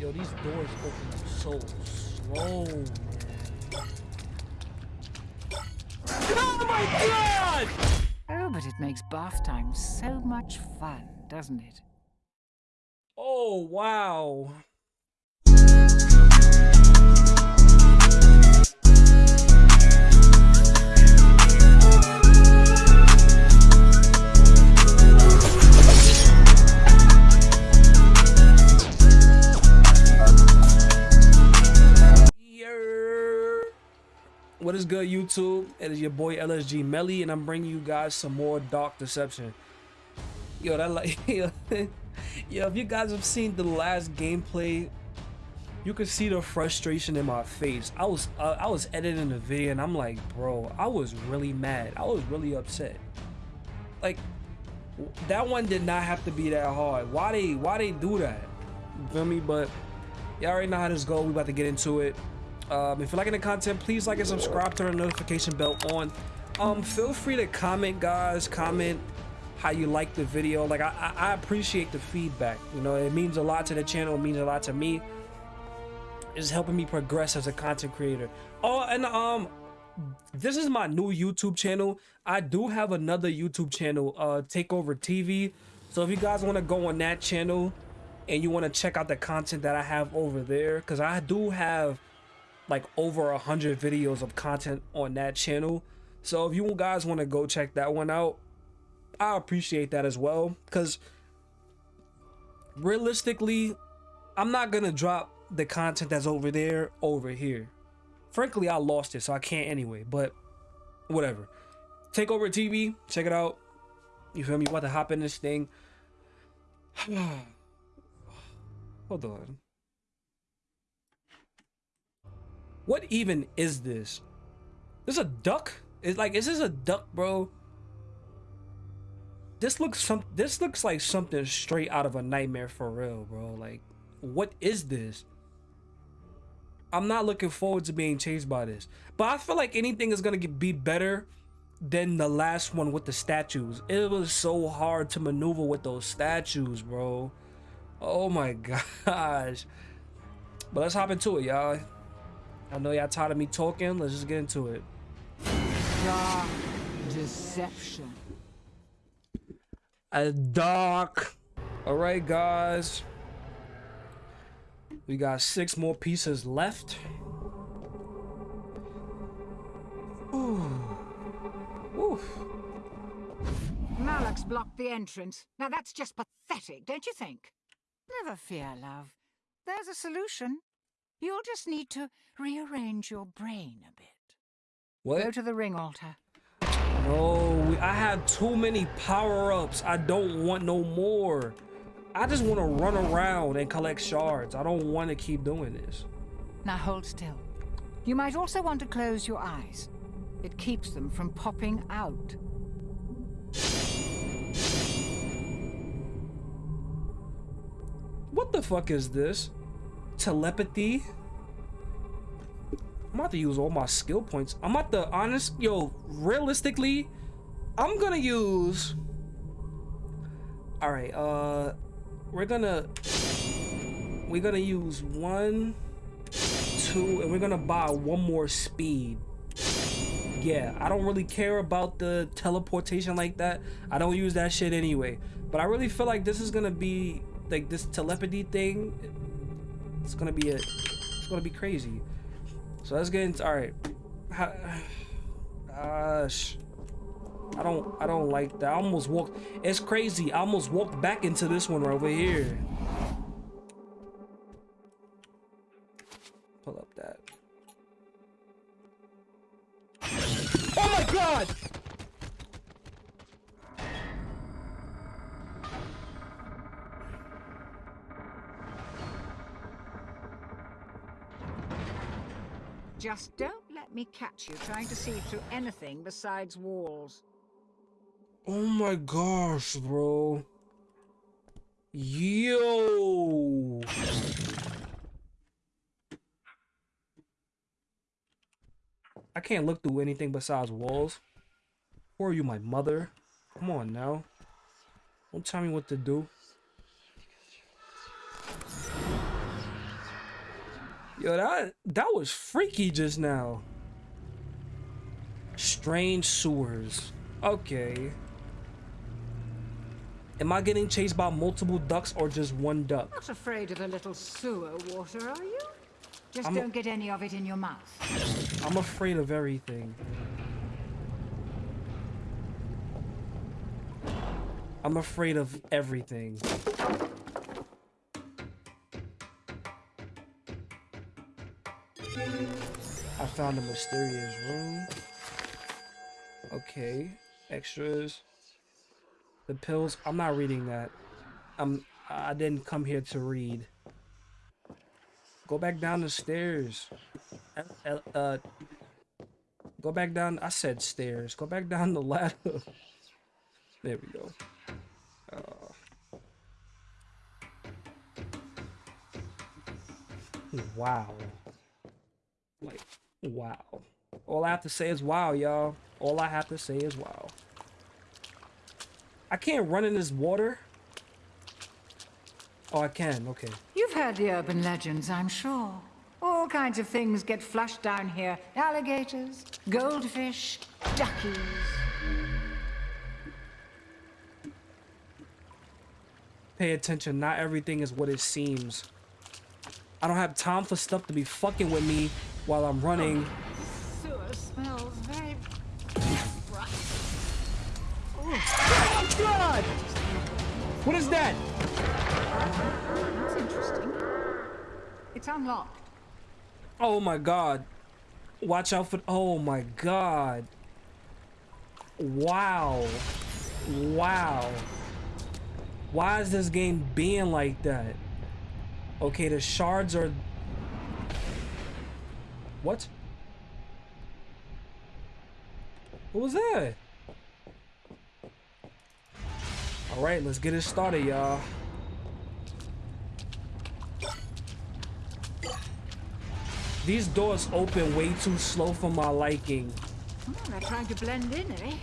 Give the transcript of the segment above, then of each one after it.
Yo, these doors open up so slow, man. Oh my god! Oh, but it makes bath time so much fun, doesn't it? Oh, wow. What is good, YouTube? It is your boy LSG Melly, and I'm bringing you guys some more Dark Deception. Yo, that like, yo, yo, if you guys have seen the last gameplay, you can see the frustration in my face. I was, uh, I was editing the video, and I'm like, bro, I was really mad. I was really upset. Like, that one did not have to be that hard. Why they, why they do that? You feel me? But y'all already know how this go. We about to get into it. Um, if you're liking the content, please like and subscribe. Turn the notification bell on. Um, feel free to comment, guys. Comment how you like the video. Like I, I, appreciate the feedback. You know, it means a lot to the channel. It means a lot to me. It's helping me progress as a content creator. Oh, and um, this is my new YouTube channel. I do have another YouTube channel, uh, Takeover TV. So if you guys want to go on that channel and you want to check out the content that I have over there, because I do have like over a hundred videos of content on that channel. So if you guys want to go check that one out, I appreciate that as well. Because realistically, I'm not gonna drop the content that's over there over here. Frankly, I lost it, so I can't anyway. But whatever. Take over TV, check it out. You feel me? About to hop in this thing. Hold on. What even is this? This a duck? Is like is this a duck, bro? This looks some this looks like something straight out of a nightmare for real, bro. Like what is this? I'm not looking forward to being chased by this. But I feel like anything is going to be better than the last one with the statues. It was so hard to maneuver with those statues, bro. Oh my gosh. But let's hop into it, y'all. I know y'all tired of me talking. Let's just get into it. Dark deception. A dark. All right, guys. We got six more pieces left. Ooh. Oof. Malak's blocked the entrance. Now that's just pathetic, don't you think? Never fear, love. There's a solution. You'll just need to rearrange your brain a bit. Go to the ring altar. No, I have too many power-ups. I don't want no more. I just want to run around and collect shards. I don't want to keep doing this. Now hold still. You might also want to close your eyes. It keeps them from popping out. What the fuck is this? Telepathy? I'm about to use all my skill points. I'm about to honest, yo, realistically, I'm gonna use. All right, uh, we're gonna we're gonna use one, two, and we're gonna buy one more speed. Yeah, I don't really care about the teleportation like that. I don't use that shit anyway. But I really feel like this is gonna be like this telepathy thing. It's gonna be a, it's gonna be crazy. So let's get into. All right, gosh, I don't, I don't like that. I almost walked. It's crazy. I almost walked back into this one right over here. Pull up that. Oh my god! Just don't let me catch you trying to see through anything besides walls. Oh my gosh, bro. Yo. I can't look through anything besides walls. Who are you, my mother? Come on now. Don't tell me what to do. Yo, that that was freaky just now. Strange sewers. Okay. Am I getting chased by multiple ducks or just one duck? Not afraid of a little sewer water, are you? Just I'm don't get any of it in your mouth. I'm afraid of everything. I'm afraid of everything. Found a mysterious room. Okay, extras. The pills. I'm not reading that. I'm. I didn't come here to read. Go back down the stairs. Uh, uh, go back down. I said stairs. Go back down the ladder. there we go. Uh, wow. Like, wow. All I have to say is wow, y'all. All I have to say is wow. I can't run in this water. Oh, I can. Okay. You've heard the urban legends, I'm sure. All kinds of things get flushed down here. Alligators, goldfish, duckies. Pay attention. Not everything is what it seems. I don't have time for stuff to be fucking with me while I'm running. Oh, very Oh, God! What is that? That's interesting. It's unlocked. Oh my god. Watch out for... Oh my god. Wow. Wow. Why is this game being like that? Okay, the shards are... What? What was that? All right, let's get it started, y'all. These doors open way too slow for my liking. Oh, they're trying to blend in, eh?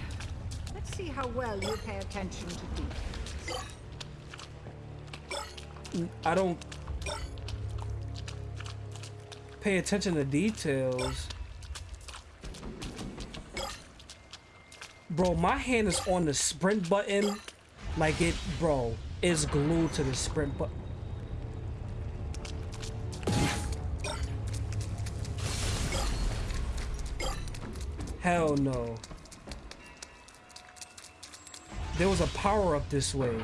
Let's see how well you pay attention to details. I don't pay attention to details. Bro, my hand is on the sprint button like it, bro, is glued to the sprint but Hell no. There was a power up this way.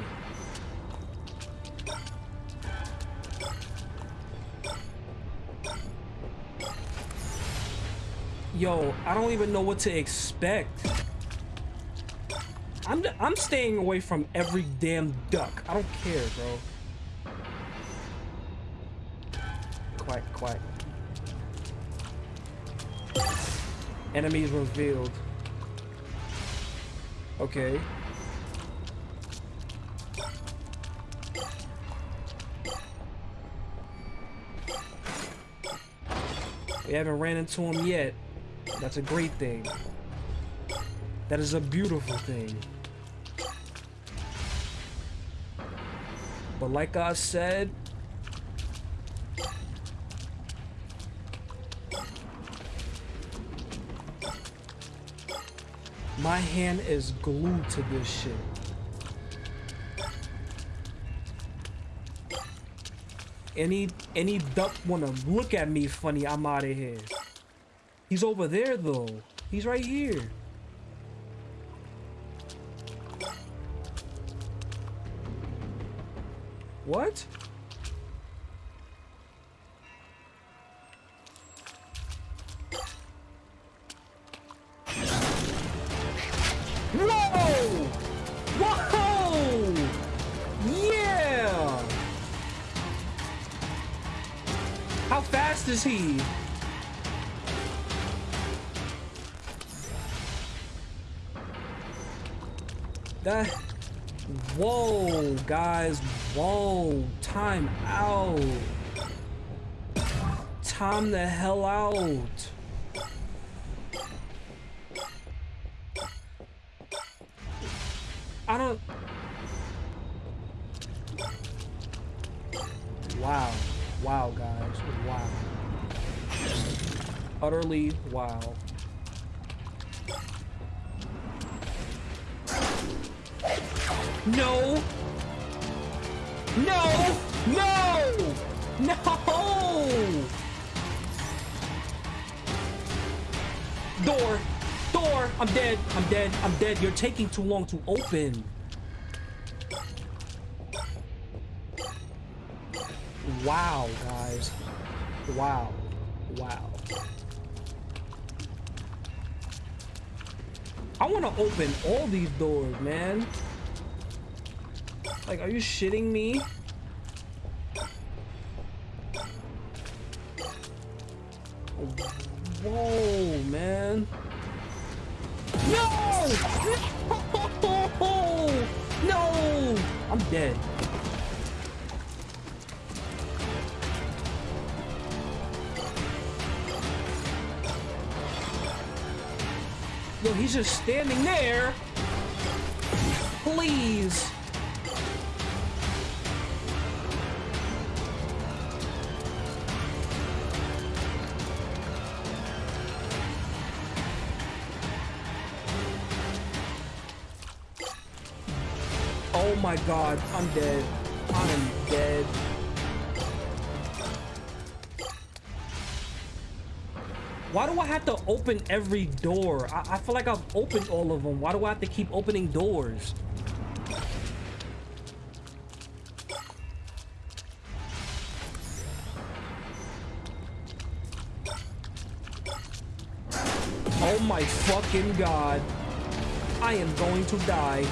Yo, I don't even know what to expect. I'm I'm staying away from every damn duck. I don't care, bro. Quiet, quiet. Enemies revealed. Okay. We haven't ran into him yet. That's a great thing. That is a beautiful thing. But like I said, my hand is glued to this shit. Any any duck wanna look at me funny, I'm out of here. He's over there though. He's right here. What? Wow. No! No! No! No! Door! Door! I'm dead! I'm dead! I'm dead! You're taking too long to open! Wow, guys. Wow. Wow. I want to open all these doors, man. Like, are you shitting me? Whoa, man. No! No! I'm dead. He's just standing there. Please. Oh my god, I'm dead. I'm dead. Why do I have to open every door? I, I feel like I've opened all of them. Why do I have to keep opening doors? Oh my fucking god. I am going to die.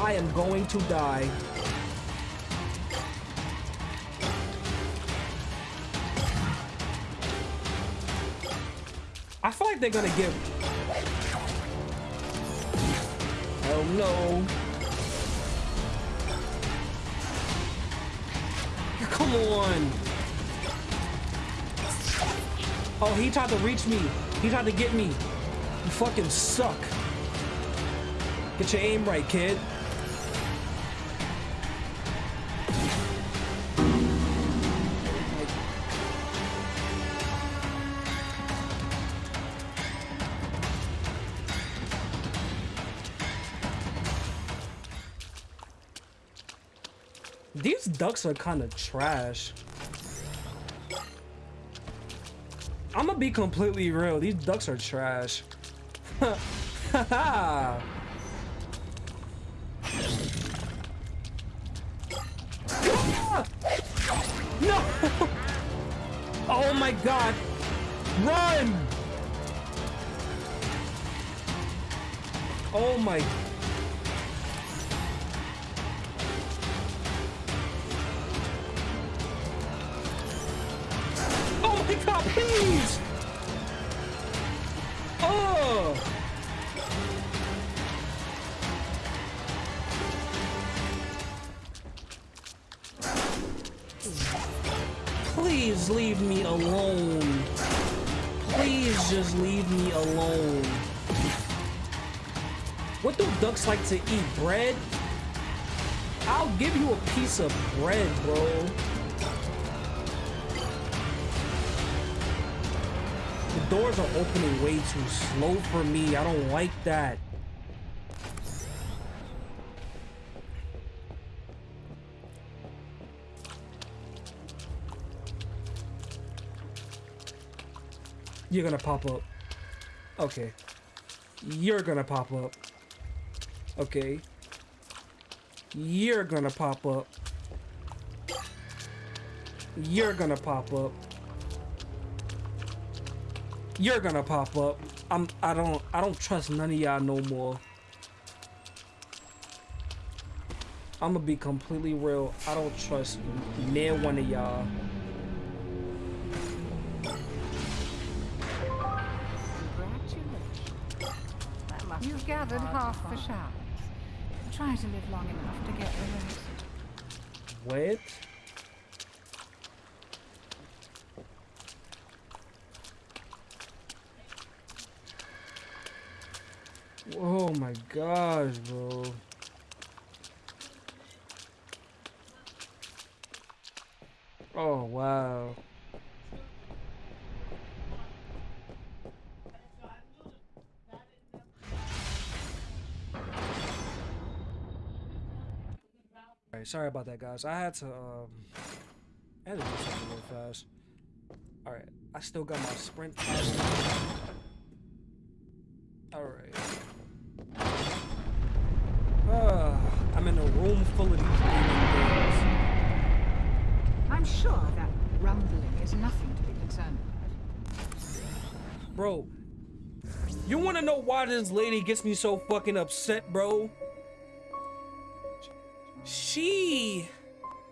I am going to die. I feel like they're gonna give. Oh no. Come on. Oh, he tried to reach me. He tried to get me. You fucking suck. Get your aim right, kid. Ducks are kind of trash. I'm gonna be completely real. These ducks are trash. no! Oh my god! Run! Oh my please! Oh! Please leave me alone. Please just leave me alone. What do ducks like to eat? Bread? I'll give you a piece of bread, bro. Doors are opening way too slow for me. I don't like that. You're gonna pop up. Okay. You're gonna pop up. Okay. You're gonna pop up. You're gonna pop up. You're gonna pop up. I'm I don't I don't trust none of y'all no more. I'm gonna be completely real. I don't trust near one of y'all. You've gathered half the shards. Try to live long enough to get the rest. What? Oh my gosh, bro. Oh, wow. Alright, sorry about that, guys. I had to, um, I had to do something real fast. Alright, I still got my sprint. Alright. Full of these things. I'm sure that rumbling is nothing to be concerned about. Bro, you wanna know why this lady gets me so fucking upset, bro? She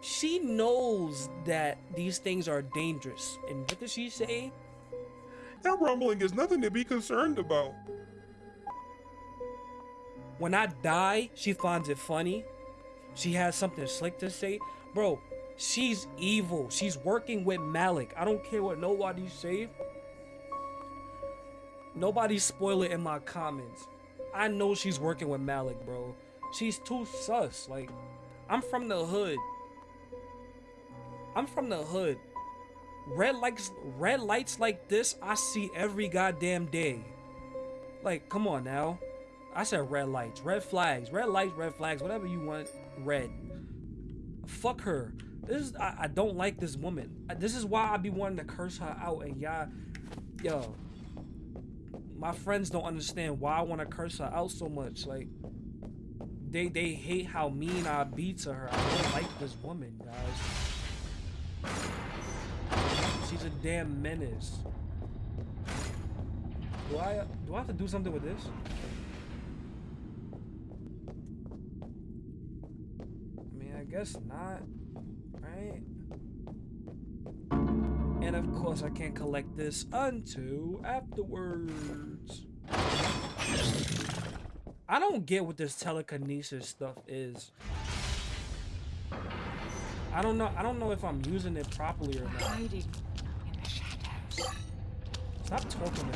she knows that these things are dangerous. And what does she say? That rumbling is nothing to be concerned about. When I die, she finds it funny. She has something slick to say. Bro, she's evil. She's working with Malik. I don't care what nobody say. Nobody spoil it in my comments. I know she's working with Malik, bro. She's too sus. Like, I'm from the hood. I'm from the hood. Red lights, red lights like this, I see every goddamn day. Like, come on now. I said red lights, red flags, red lights, red flags, whatever you want, red. Fuck her. This is, I, I don't like this woman. This is why I be wanting to curse her out and y'all, yo. My friends don't understand why I want to curse her out so much. Like, they they hate how mean I be to her. I don't like this woman, guys. She's a damn menace. Do I do I have to do something with this? I mean, I guess not, right? And of course, I can't collect this until afterwards. I don't get what this telekinesis stuff is. I don't know. I don't know if I'm using it properly or not. Hiding in the shadows. Stop talking to me.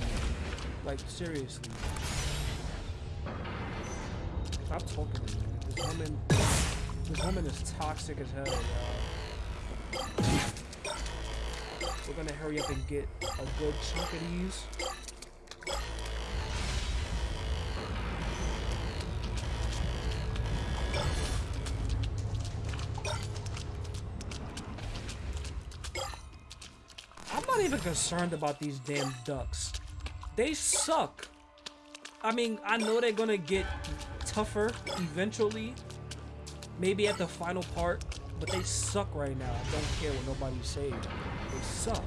Like seriously. Stop talking to me. This woman. This woman is toxic as hell, y'all. We're gonna hurry up and get a good chunk of these. I'm not even concerned about these damn ducks. They suck. I mean, I know they're gonna get tougher eventually. Maybe at the final part, but they suck right now. I don't care what nobody says. They suck.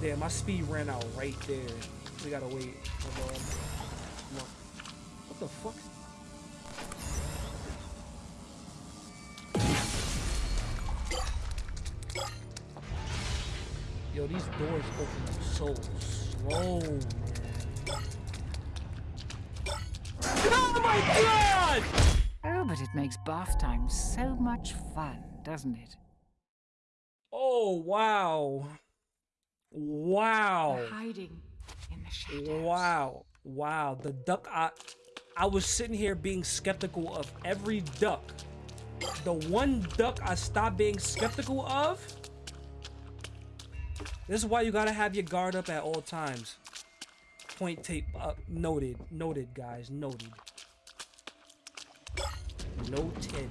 Damn, my speed ran out right there. We gotta wait. So slow. Oh my god! Oh, but it makes bath time so much fun, doesn't it? Oh, wow. Wow. hiding in the shadows. Wow. Wow. The duck I I was sitting here being skeptical of every duck. The one duck I stopped being skeptical of. This is why you gotta have your guard up at all times. Point tape up. Noted. Noted, guys. Noted. Noted.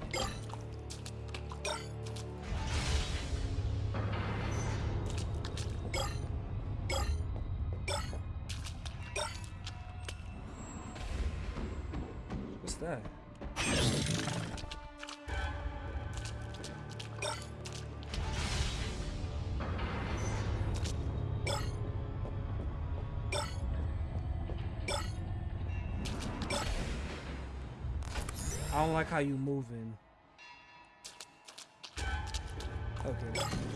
I don't like how you moving. Okay.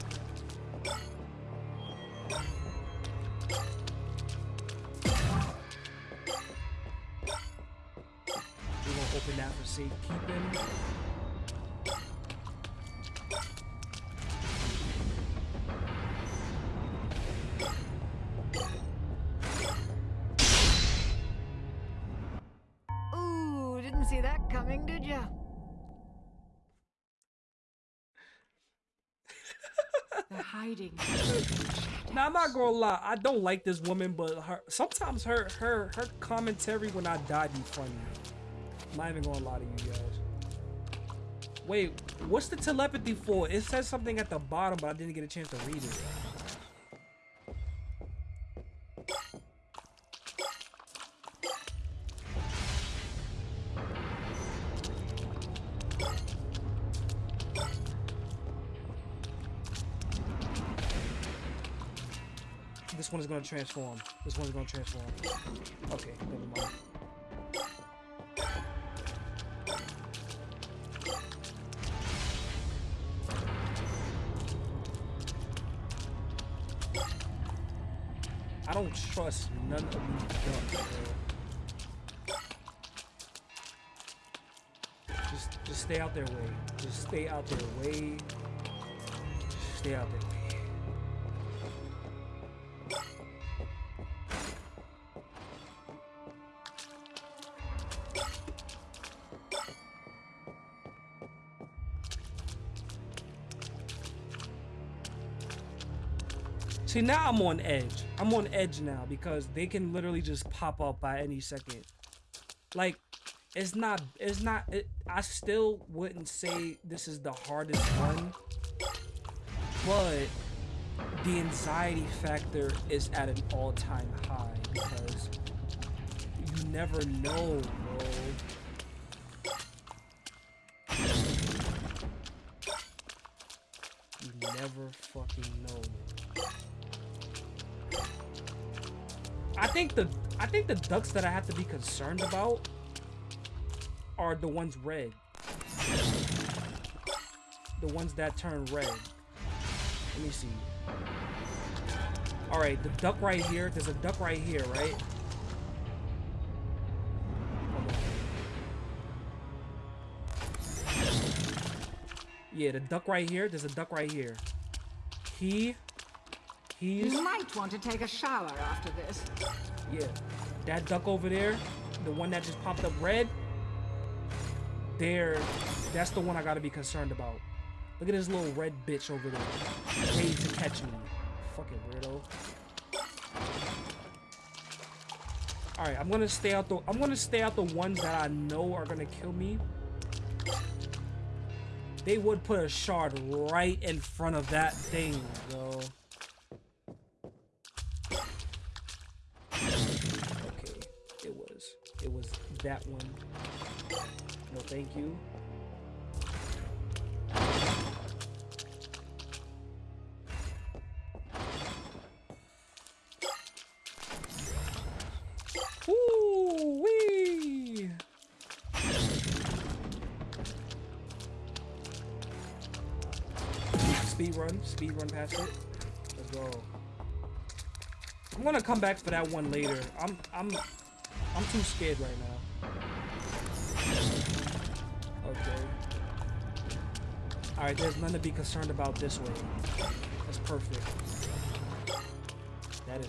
Hiding. now I'm not gonna lie, I don't like this woman, but her sometimes her her her commentary when I die be funny. I'm not even gonna lie to you guys. Wait, what's the telepathy for? It says something at the bottom, but I didn't get a chance to read it. Gonna transform. This one's gonna transform. Okay, never mind. I don't trust none of these ducks, bro. Just, just stay out their way. Just stay out their way. Just stay out their way. Now I'm on edge. I'm on edge now because they can literally just pop up by any second. Like, it's not, it's not, it, I still wouldn't say this is the hardest one, but the anxiety factor is at an all-time high because you never know, bro. You never fucking know. Think the I think the ducks that I have to be concerned about are the ones red. The ones that turn red. Let me see. All right, the duck right here. There's a duck right here, right? Yeah, the duck right here. There's a duck right here. He He's You might want to take a shower after this. Yeah. That duck over there, the one that just popped up red, there, that's the one I gotta be concerned about. Look at this little red bitch over there. Waiting to catch me. Fucking weirdo. Alright, I'm gonna stay out the I'm gonna stay out the ones that I know are gonna kill me. They would put a shard right in front of that thing, bro. That one. No, thank you. Ooh! Speed run, speed run past it. Let's go. I'm gonna come back for that one later. I'm I'm I'm too scared right now. Alright, there's none to be concerned about this way. That's perfect. That is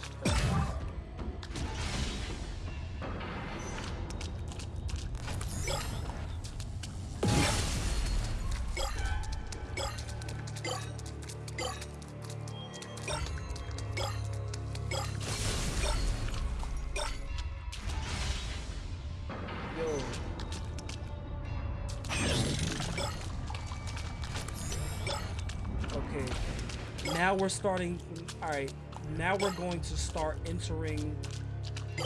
now we're starting all right now we're going to start entering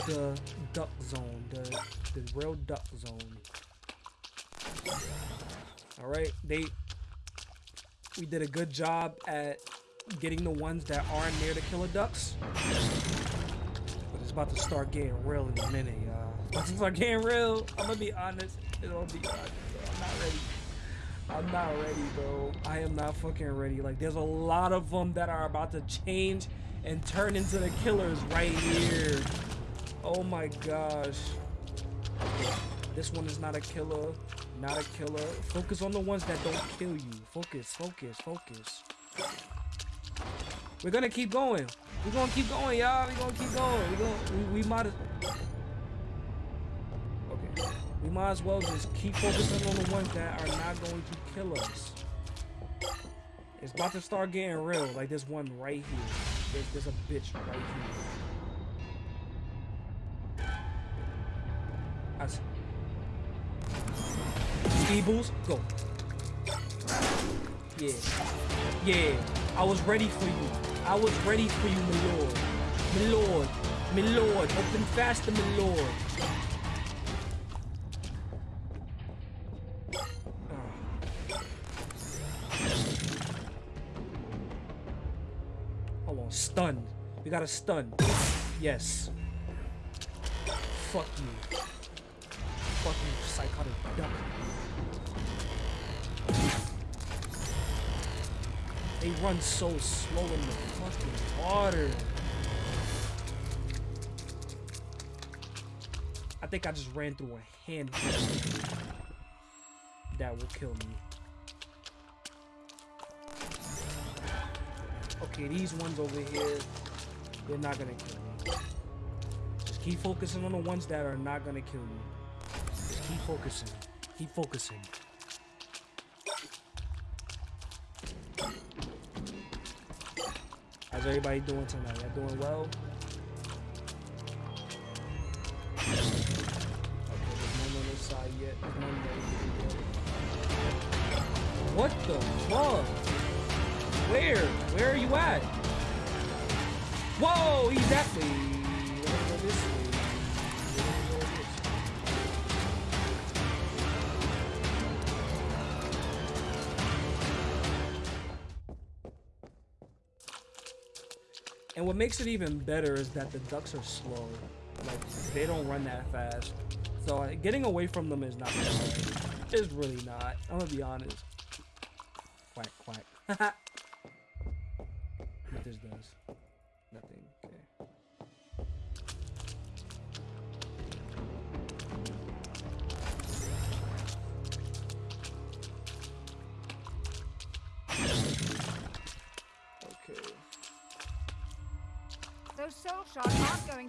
the duck zone the the real duck zone. All right they we did a good job at getting the ones that aren't near the killer ducks. But it's about to start getting real in a minute y'all. About to start getting real i'm gonna be honest it'll be honest I'm not ready, bro. I am not fucking ready. Like, there's a lot of them that are about to change and turn into the killers right here. Oh my gosh. This one is not a killer. Not a killer. Focus on the ones that don't kill you. Focus, focus, focus. We're gonna keep going. We're gonna keep going, y'all. We're gonna keep going. We're gonna, we, we might we might as well just keep focusing on the ones that are not going to kill us. It's about to start getting real. Like this one right here. There's, there's a bitch right here. That's Steebles, go. Yeah. Yeah. I was ready for you. I was ready for you, my lord. My lord. My lord. Open faster, my lord. Got a stun. Yes. Fuck you. Fuck you, psychotic duck. They run so slow in the fucking water. I think I just ran through a handful. That will kill me. Okay, these ones over here, they're not gonna kill me. Just keep focusing on the ones that are not gonna kill you. Just keep focusing. Keep focusing. How's everybody doing tonight? Y'all doing well? Side yet. What the fuck? Where? Where are you at? Whoa, he's this way. And what makes it even better is that the ducks are slow. Like, they don't run that fast. So uh, getting away from them is not that hard. It's really not. I'm gonna be honest. Quack, quack. what this does?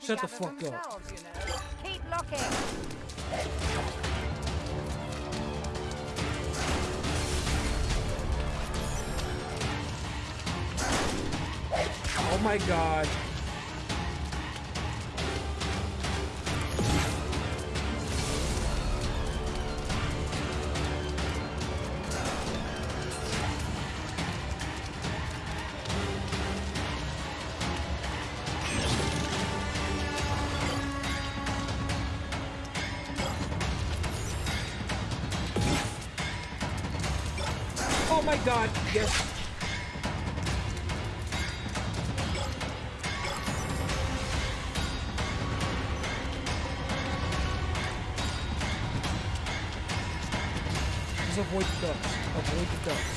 Shards to Shut the fuck up. you know. Keep looking. Oh my god. Just avoid the ducks. Avoid the ducks.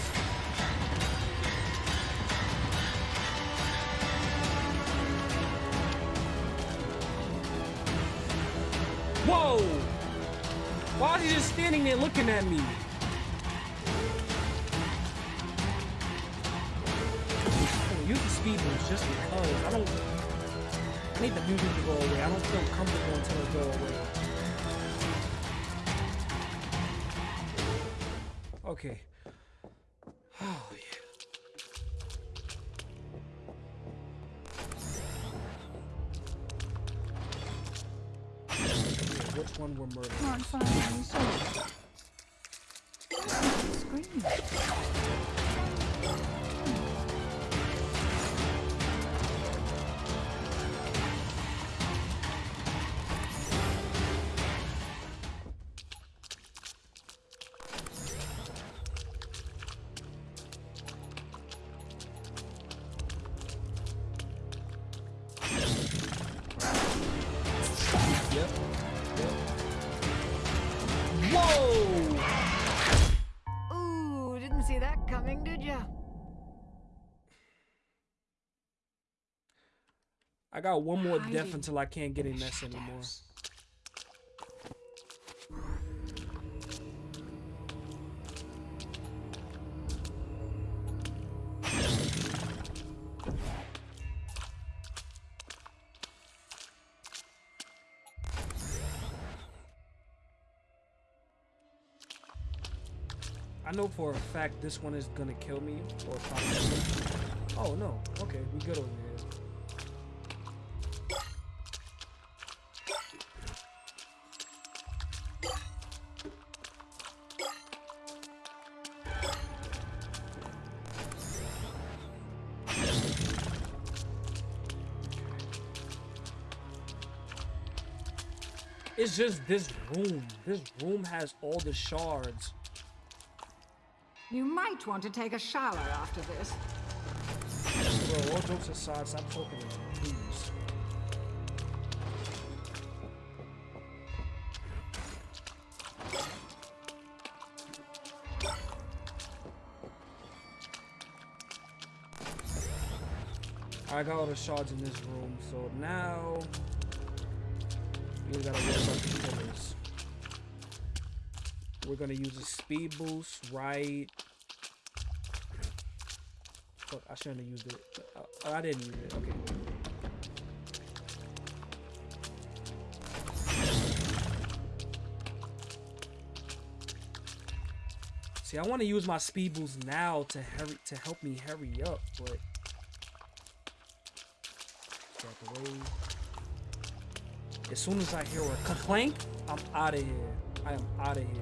Whoa! Why is he just standing there looking at me? Use the speed boost just because I don't. I need the music to go away. I don't feel comfortable until it go away. Okay. I got one more death until I can't get in this anymore. I know for a fact this one is gonna kill me or probably. Oh no. Okay, we good over here. Just this room. This room has all the shards. You might want to take a shower after this. Bro, all jokes aside, stop talking to me, please. I got all the shards in this room, so now we gotta worry about the killers. We're gonna use a speed boost, right? Fuck, I shouldn't have used it. Uh, I didn't use it. Okay. See, I want to use my speed boost now to hurry to help me hurry up, but. As soon as I hear a clank, I'm out of here. I am out of here.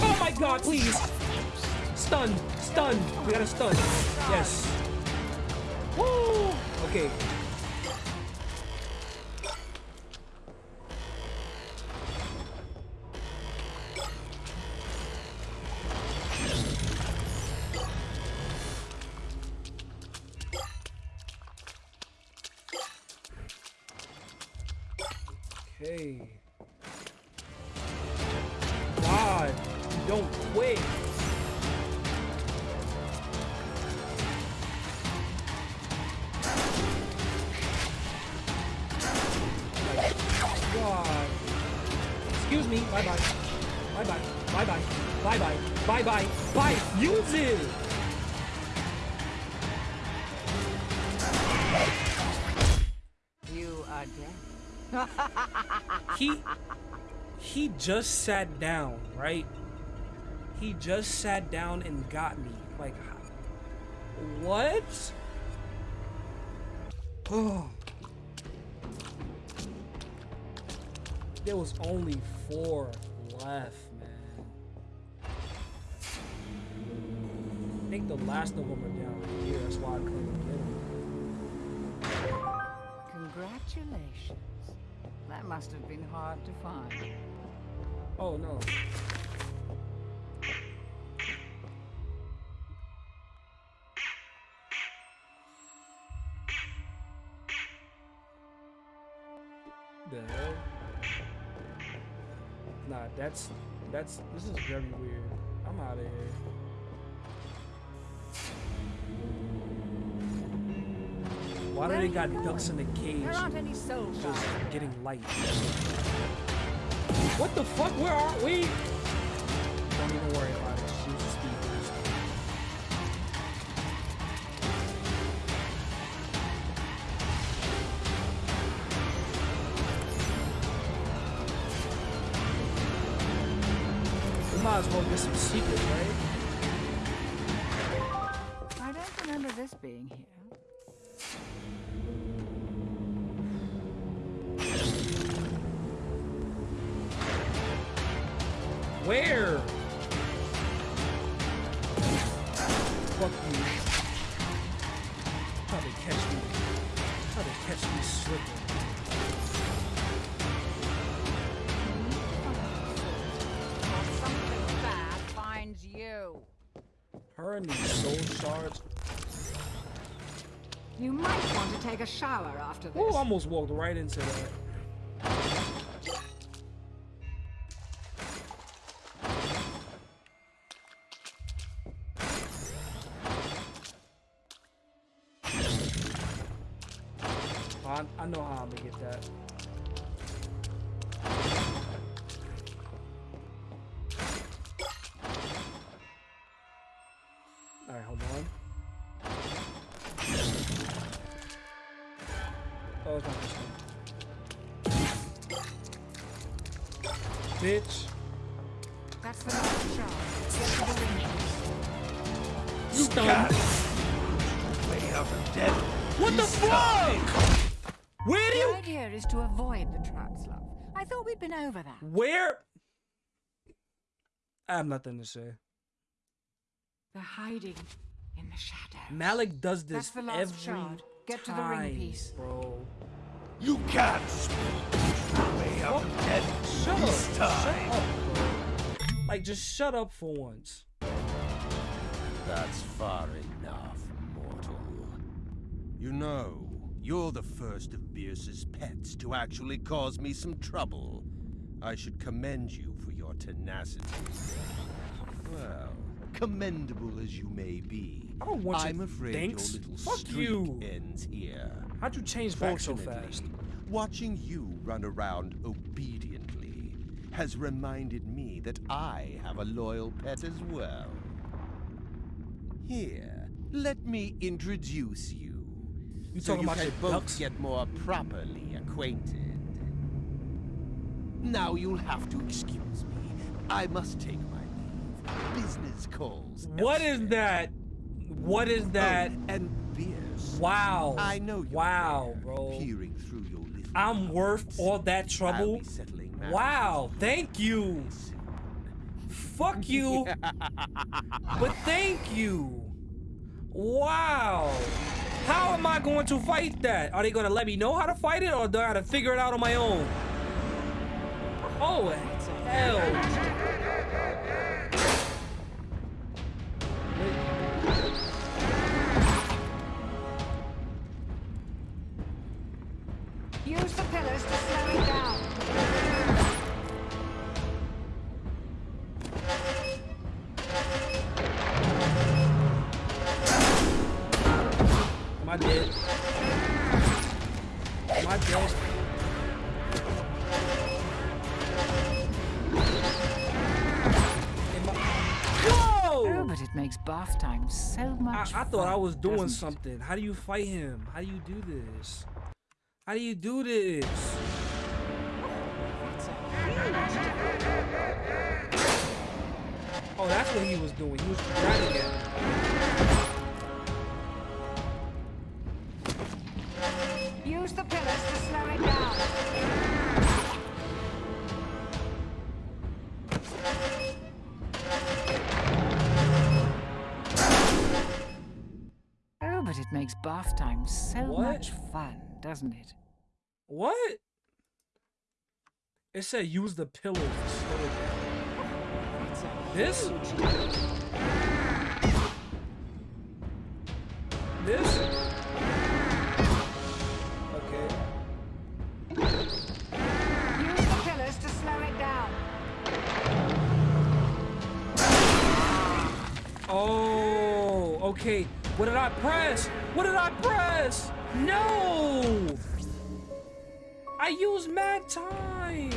Oh my god, please! Stun! Stun! We got a stun. Yes. Woo! Okay. Just sat down, right? He just sat down and got me. Like what? Oh. There was only four left, man. I think the last of them are down here. That's why I couldn't get them. Congratulations. That must have been hard to find. Oh no. The hell? Nah, that's that's this is very weird. I'm out of here. Why do they got ducks in the cage? There aren't any soul just getting light. What the fuck? Where are we? Don't even worry about it. Just use the speed boost. We might as well get some secrets, right? Her and these soul shards. You might want to take a shower after this. Oh, almost walked right into that. I, I know how I'm gonna over that. Where? I have nothing to say. They're hiding in the shadows. Malik does this That's the last every shard. Get to the ring time, piece. bro. You can't. Way out of dead. Shut up. This Shut time. up. Like, just shut up for once. That's far enough, mortal. You know, you're the first of Bierce's pets to actually cause me some trouble. I should commend you for your tenacity. Well, commendable as you may be, I don't want I'm afraid thanks. your little Fuck streak you. ends here. How'd you change vote so fast? Watching you run around obediently has reminded me that I have a loyal pet as well. Here, let me introduce you. You so talking you about can your both ducks? get more properly acquainted. Now you'll have to excuse me. I must take my leave. Business calls. What is that? What is oh, that? Oh, and Bierce. Wow. I know Wow, there, bro. Peering through your I'm worth all that trouble. Wow. Thank you. Fuck you. but thank you. Wow. How am I going to fight that? Are they going to let me know how to fight it or do I have to figure it out on my own? Oh, hell. Use the pillars to slow it down. Am I dead? Am I dead? But it makes bath time so I, much I thought I was doing something. How do you fight him? How do you do this? How do you do this? Oh, that's what he was doing. He was dragging it. Use the pillars to slow it down. It makes bath time so What? much fun, doesn't it? What? It said use the pillars to slow it down. This? This? Okay. Use the pillars to slow it down. Oh, okay. What did I press? What did I press? No! I used mad time.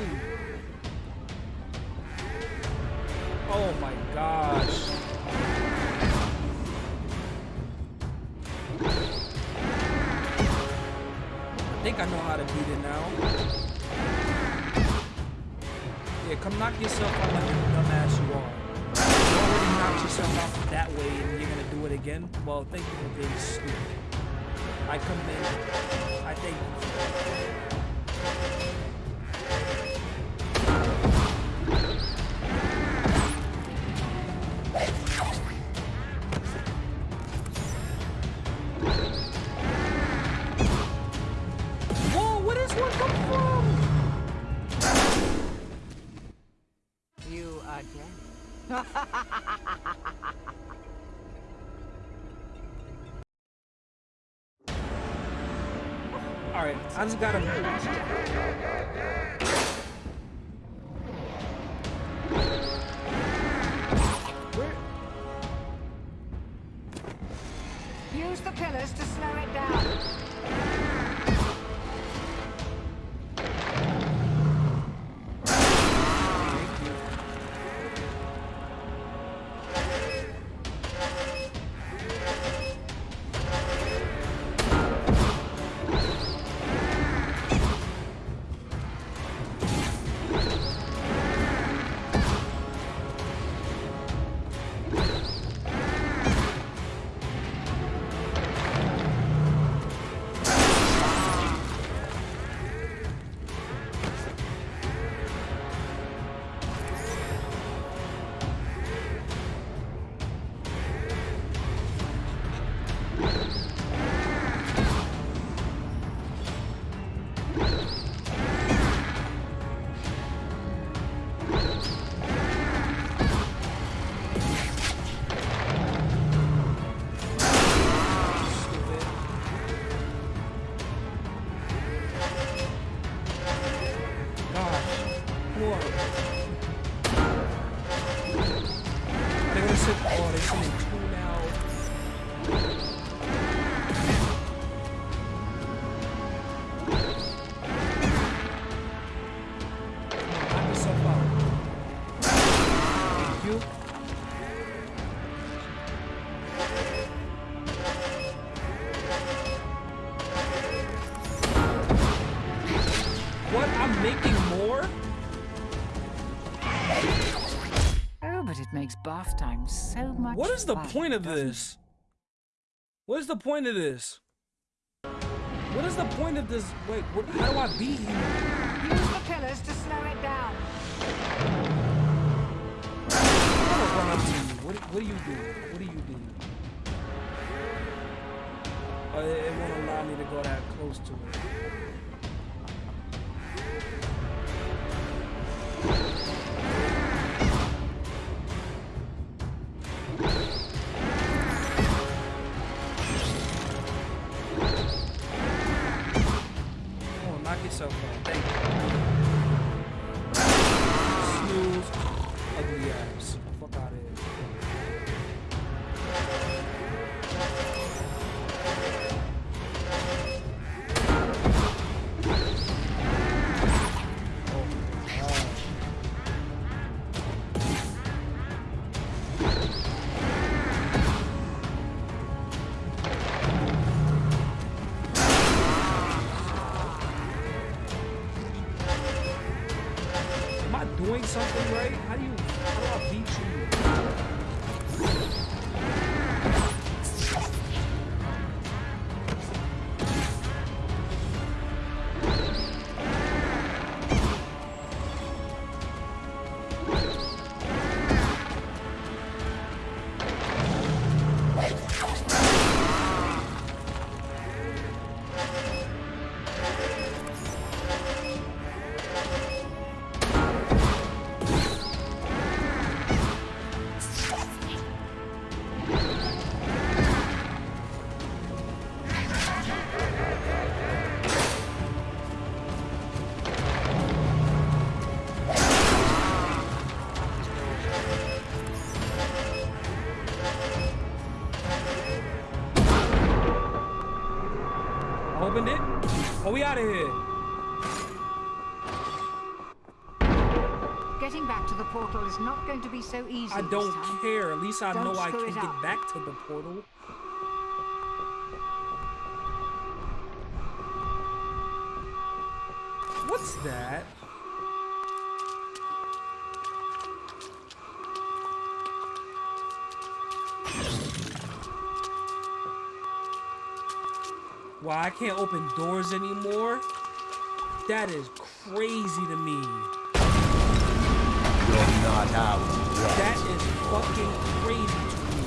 Oh my gosh. I think I know how to beat it now. Yeah, come knock yourself out like dumbass you are. Yourself out that way and you're gonna do it again? Well, thank you for being stupid. I commend you. I thank you. Alright, I What is the point of this? What is the point of this? What is the point of this? Wait, what, how do I beat him? Use the pillars to slow it down. I'm gonna run up to you. What, what do you do? What do you do? Oh, it, it won't allow me to go that close to it. Out of here. Getting back to the portal is not going to be so easy. I don't care. At least I Don't know I can get up. back to the portal. What's that? Why I can't open doors anymore? That is crazy to me. You're not out. That is fucking crazy to me.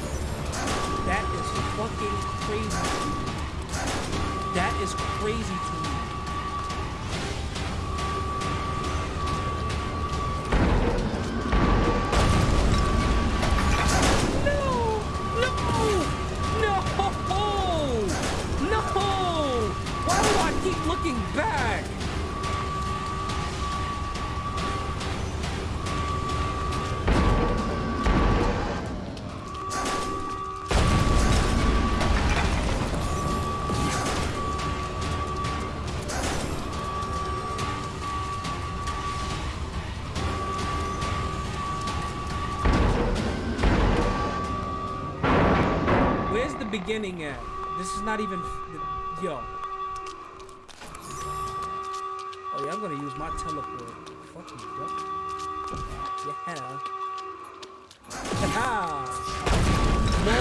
That is fucking crazy to me. That is crazy to me. Beginning at? This is not even. Yo. Oh, yeah, I'm gonna use my teleport. Fuck you, duck. Yeah. Haha. no.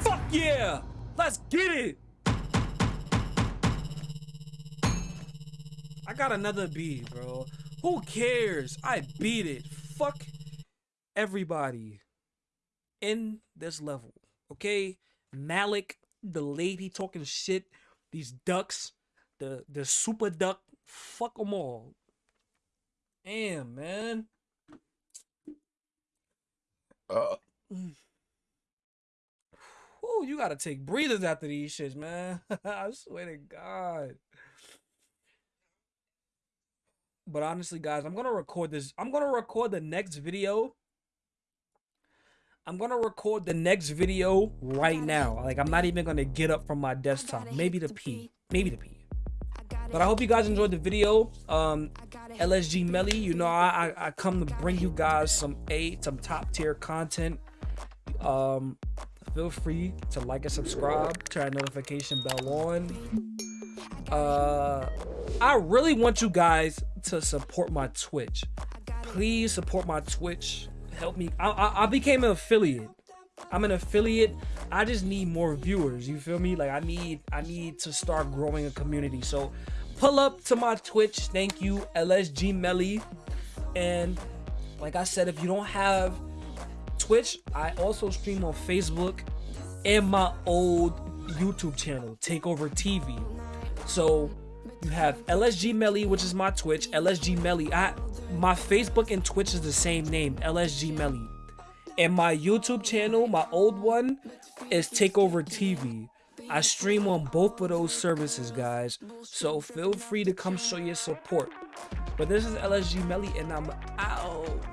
Fuck yeah! Let's get it! I got another B, bro. Who cares? I beat it. Fuck everybody in this level. Okay? Malik, the lady talking shit, these ducks, the the super duck, fuck them all. Damn, man. Uh, Ooh, you gotta take breathers after these shits, man. I swear to God. But honestly, guys, I'm gonna record this. I'm gonna record the next video I'm gonna record the next video right now. Like I'm not even gonna get up from my desktop. Maybe to pee. Maybe to pee. But I hope you guys enjoyed the video. Um, LSG Melly, you know I, I I come to bring you guys some A, some top tier content. Um, feel free to like and subscribe, turn that notification bell on. Uh, I really want you guys to support my Twitch. Please support my Twitch. Help me. I, I, I became an affiliate. I'm an affiliate. I just need more viewers. You feel me? Like I need I need to start growing a community. So pull up to my Twitch. Thank you, LSG Melly. And like I said, if you don't have Twitch, I also stream on Facebook and my old YouTube channel, Takeover TV. So you have LSG Melly, which is my Twitch, LSG Melly. I my Facebook and Twitch is the same name, LSG Melly. And my YouTube channel, my old one, is Takeover TV. I stream on both of those services, guys. So feel free to come show your support. But this is LSG Melly, and I'm out.